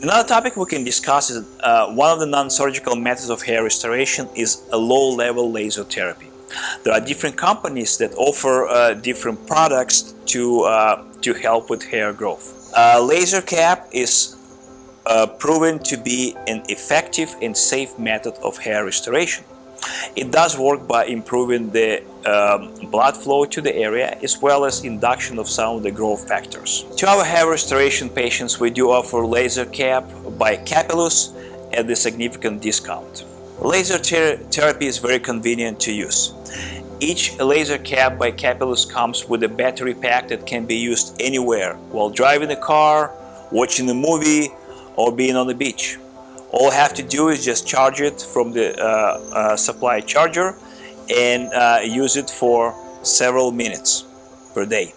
Another topic we can discuss is uh, one of the non-surgical methods of hair restoration is a low-level laser therapy. There are different companies that offer uh, different products to, uh, to help with hair growth. laser cap is uh, proven to be an effective and safe method of hair restoration. It does work by improving the um, blood flow to the area as well as induction of some of the growth factors. To our hair restoration patients, we do offer laser cap by Capillus at a significant discount. Laser ter therapy is very convenient to use. Each laser cap by Capillus comes with a battery pack that can be used anywhere while driving a car, watching a movie, or being on the beach. All I have to do is just charge it from the uh, uh, supply charger and uh, use it for several minutes per day.